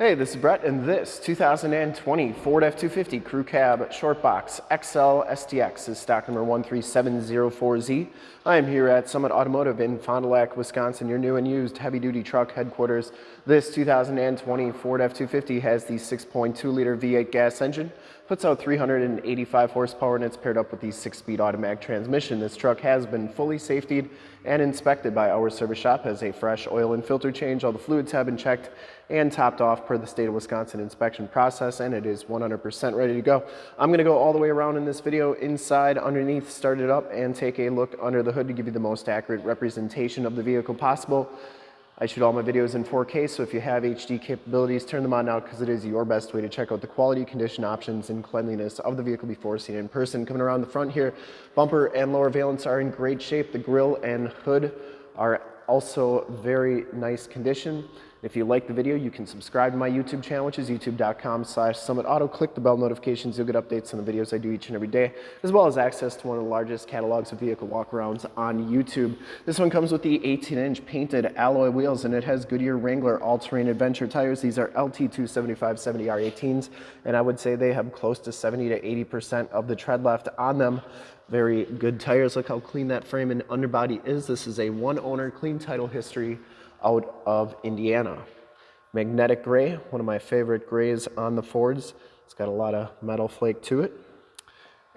Hey, this is Brett, and this 2020 Ford F-250 Crew Cab Short Box XL STX is stock number 13704Z. I am here at Summit Automotive in Fond du Lac, Wisconsin, your new and used heavy-duty truck headquarters. This 2020 Ford F-250 has the 6.2-liter V8 gas engine, puts out 385 horsepower, and it's paired up with the 6-speed automatic transmission. This truck has been fully safetied and inspected by our service shop, has a fresh oil and filter change, all the fluids have been checked and topped off per the state of Wisconsin inspection process and it is 100% ready to go. I'm gonna go all the way around in this video, inside, underneath, start it up and take a look under the hood to give you the most accurate representation of the vehicle possible. I shoot all my videos in 4K, so if you have HD capabilities, turn them on now because it is your best way to check out the quality, condition options, and cleanliness of the vehicle before seeing it in person. Coming around the front here, bumper and lower valence are in great shape. The grille and hood are also very nice condition. If you like the video, you can subscribe to my YouTube channel, which is youtube.com slash summitauto. Click the bell notifications. You'll get updates on the videos I do each and every day, as well as access to one of the largest catalogs of vehicle walkarounds on YouTube. This one comes with the 18-inch painted alloy wheels, and it has Goodyear Wrangler all-terrain adventure tires. These are LT 275-70R18s, and I would say they have close to 70 to 80% of the tread left on them very good tires. Look how clean that frame and underbody is. This is a one owner clean title history out of Indiana. Magnetic gray, one of my favorite grays on the Fords. It's got a lot of metal flake to it.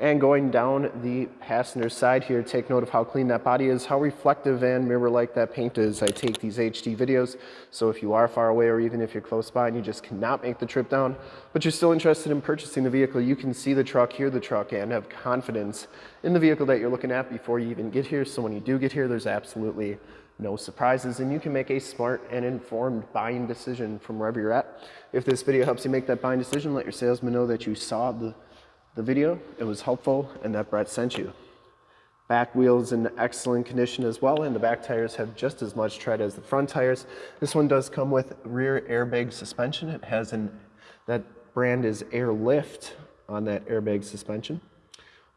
And going down the passenger side here, take note of how clean that body is, how reflective and mirror-like that paint is. I take these HD videos, so if you are far away or even if you're close by and you just cannot make the trip down, but you're still interested in purchasing the vehicle, you can see the truck, hear the truck, and have confidence in the vehicle that you're looking at before you even get here. So when you do get here, there's absolutely no surprises, and you can make a smart and informed buying decision from wherever you're at. If this video helps you make that buying decision, let your salesman know that you saw the the video. It was helpful and that Brett sent you. Back wheels in excellent condition as well, and the back tires have just as much tread as the front tires. This one does come with rear airbag suspension. It has an, that brand is Airlift on that airbag suspension.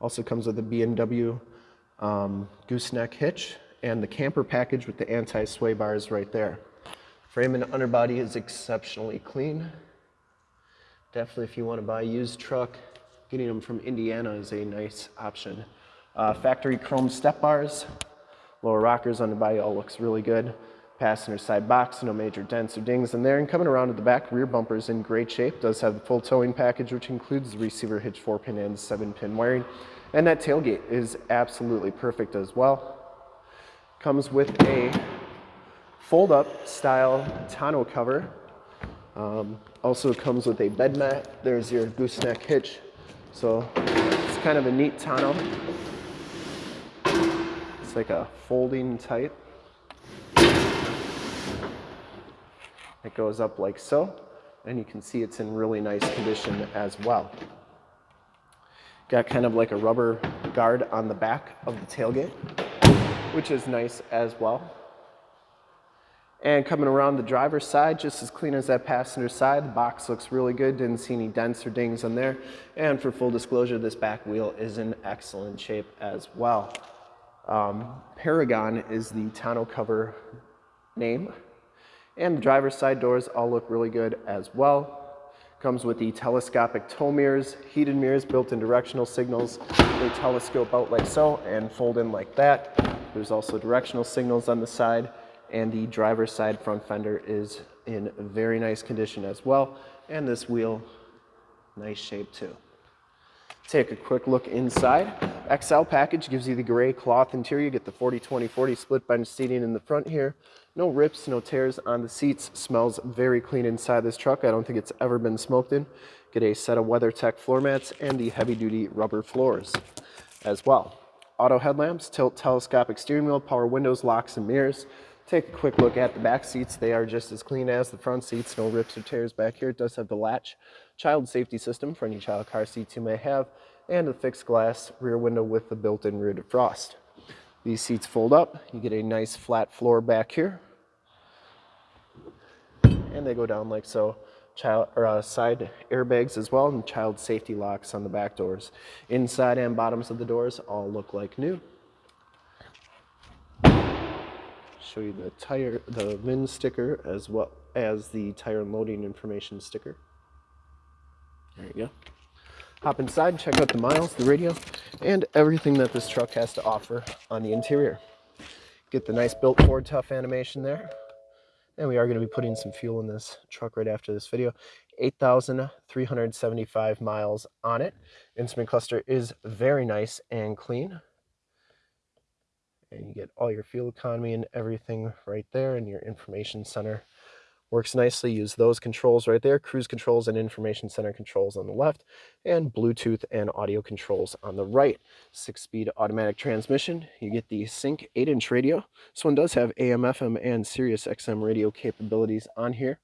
Also comes with a B&W um, gooseneck hitch and the camper package with the anti-sway bars right there. Frame and underbody is exceptionally clean. Definitely if you want to buy a used truck, Getting them from Indiana is a nice option. Uh, factory chrome step bars, lower rockers on the body all looks really good. Passenger side box, no major dents or dings in there. And coming around to the back, rear bumper is in great shape. Does have the full towing package, which includes the receiver hitch 4-pin and 7-pin wiring. And that tailgate is absolutely perfect as well. Comes with a fold-up style tonneau cover. Um, also comes with a bed mat. There's your gooseneck hitch so it's kind of a neat tonneau. It's like a folding type. It goes up like so, and you can see it's in really nice condition as well. Got kind of like a rubber guard on the back of the tailgate, which is nice as well. And coming around the driver's side, just as clean as that passenger side. The box looks really good. Didn't see any dents or dings on there. And for full disclosure, this back wheel is in excellent shape as well. Um, Peragon is the tonneau cover name. And the driver's side doors all look really good as well. Comes with the telescopic tow mirrors, heated mirrors, built-in directional signals. They telescope out like so and fold in like that. There's also directional signals on the side and the driver's side front fender is in very nice condition as well. And this wheel, nice shape too. Take a quick look inside. XL package gives you the gray cloth interior. You get the 40-20-40 split bench seating in the front here. No rips, no tears on the seats. Smells very clean inside this truck. I don't think it's ever been smoked in. Get a set of WeatherTech floor mats and the heavy-duty rubber floors as well. Auto headlamps, tilt telescopic steering wheel, power windows, locks, and mirrors. Take a quick look at the back seats. They are just as clean as the front seats. No rips or tears back here. It does have the latch child safety system for any child car seats you may have and a fixed glass rear window with the built-in rear defrost. These seats fold up. You get a nice flat floor back here. And they go down like so. Child or uh, side airbags as well and child safety locks on the back doors. Inside and bottoms of the doors all look like new. show you the tire, the VIN sticker as well as the tire and loading information sticker. There you go. Hop inside, and check out the miles, the radio, and everything that this truck has to offer on the interior. Get the nice built Ford Tough animation there. And we are going to be putting some fuel in this truck right after this video. 8,375 miles on it. Instrument cluster is very nice and clean. And you get all your fuel economy and everything right there in your information center Works nicely, use those controls right there, cruise controls and information center controls on the left, and Bluetooth and audio controls on the right. Six-speed automatic transmission. You get the Sync 8-inch radio. This one does have AM, FM, and Sirius XM radio capabilities on here.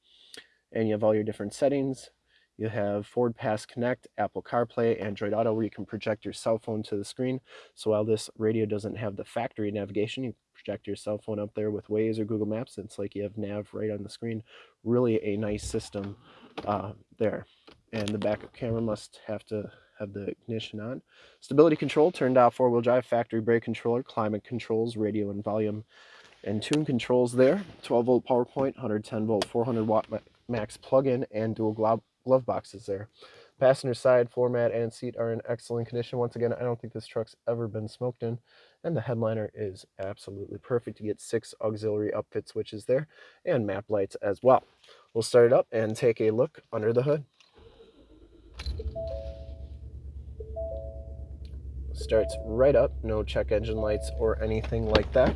And you have all your different settings, you have Ford Pass Connect, Apple CarPlay, Android Auto, where you can project your cell phone to the screen. So while this radio doesn't have the factory navigation, you project your cell phone up there with Waze or Google Maps. It's like you have nav right on the screen. Really a nice system uh, there. And the backup camera must have to have the ignition on. Stability control turned off four-wheel drive, factory brake controller, climate controls, radio and volume and tune controls there. 12 volt power point, 110 volt, 400 watt max plug-in and dual glove boxes there. Passenger side, floor mat, and seat are in excellent condition. Once again, I don't think this truck's ever been smoked in. And the headliner is absolutely perfect. You get six auxiliary upfit switches there and map lights as well. We'll start it up and take a look under the hood. Starts right up, no check engine lights or anything like that.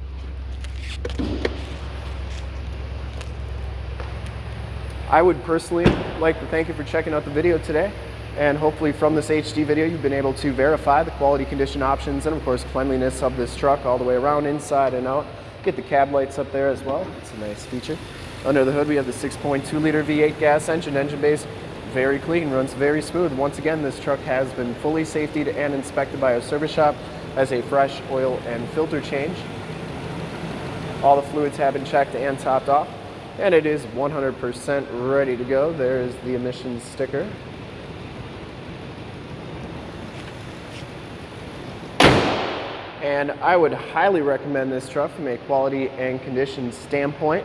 I would personally like to thank you for checking out the video today. And hopefully from this HD video, you've been able to verify the quality condition options and of course cleanliness of this truck all the way around, inside and out. Get the cab lights up there as well. It's a nice feature. Under the hood, we have the 6.2 liter V8 gas engine, engine base very clean, runs very smooth. Once again, this truck has been fully safetied and inspected by our service shop as a fresh oil and filter change. All the fluids have been checked and topped off and it is 100% ready to go. There is the emissions sticker. And I would highly recommend this truck from a quality and condition standpoint.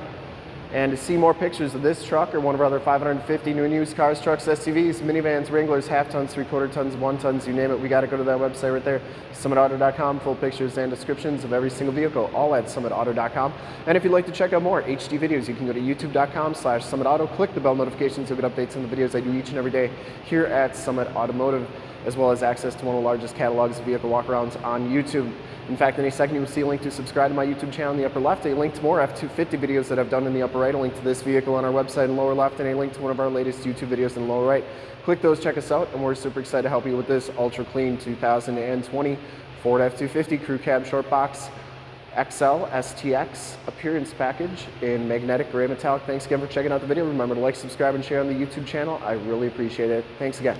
And to see more pictures of this truck or one of our other 550 new and used cars, trucks, SUVs, minivans, Wranglers, half tons, three quarter tons, one tons, you name it, we got to go to that website right there, summitauto.com, full pictures and descriptions of every single vehicle, all at summitauto.com. And if you'd like to check out more HD videos, you can go to youtube.com slash summitauto, click the bell notifications, you'll get updates on the videos I do each and every day here at Summit Automotive, as well as access to one of the largest catalogs of vehicle walkarounds on YouTube. In fact, any second you will see a link to subscribe to my YouTube channel in the upper left, a link to more F-250 videos that I've done in the upper right, a link to this vehicle on our website in the lower left, and a link to one of our latest YouTube videos in the lower right. Click those, check us out, and we're super excited to help you with this ultra clean 2020 Ford F-250 Crew Cab Short Box XL STX appearance package in magnetic gray metallic. Thanks again for checking out the video. Remember to like, subscribe, and share on the YouTube channel. I really appreciate it. Thanks again.